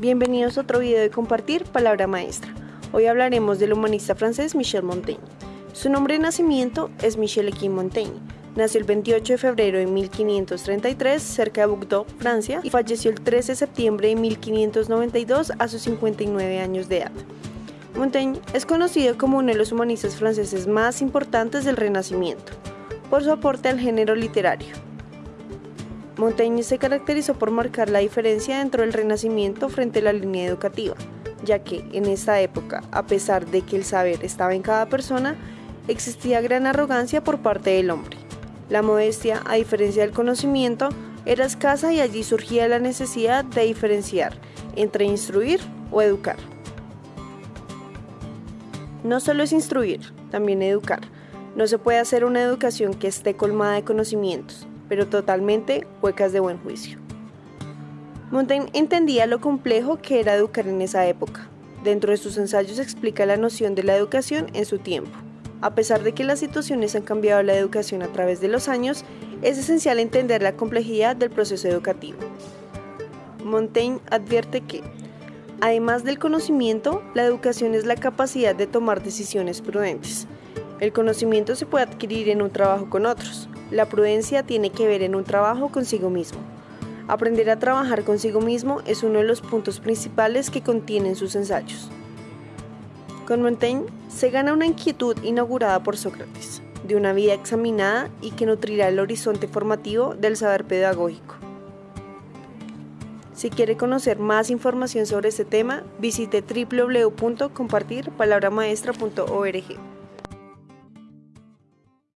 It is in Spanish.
bienvenidos a otro video de Compartir Palabra Maestra. Hoy hablaremos del humanista francés Michel Montaigne. Su nombre de nacimiento es Michel Equin Montaigne. Nació el 28 de febrero de 1533 cerca de Bordeaux, Francia, y falleció el 13 de septiembre de 1592 a sus 59 años de edad. Montaigne es conocido como uno de los humanistas franceses más importantes del Renacimiento, por su aporte al género literario. Montaigne se caracterizó por marcar la diferencia dentro del Renacimiento frente a la línea educativa, ya que en esta época, a pesar de que el saber estaba en cada persona, existía gran arrogancia por parte del hombre. La modestia, a diferencia del conocimiento, era escasa y allí surgía la necesidad de diferenciar entre instruir o educar. No solo es instruir, también educar. No se puede hacer una educación que esté colmada de conocimientos, pero totalmente huecas de buen juicio. Montaigne entendía lo complejo que era educar en esa época. Dentro de sus ensayos explica la noción de la educación en su tiempo. A pesar de que las situaciones han cambiado la educación a través de los años, es esencial entender la complejidad del proceso educativo. Montaigne advierte que, además del conocimiento, la educación es la capacidad de tomar decisiones prudentes. El conocimiento se puede adquirir en un trabajo con otros, la prudencia tiene que ver en un trabajo consigo mismo. Aprender a trabajar consigo mismo es uno de los puntos principales que contienen sus ensayos. Con Montaigne se gana una inquietud inaugurada por Sócrates, de una vida examinada y que nutrirá el horizonte formativo del saber pedagógico. Si quiere conocer más información sobre este tema, visite www.compartirpalabramaestra.org.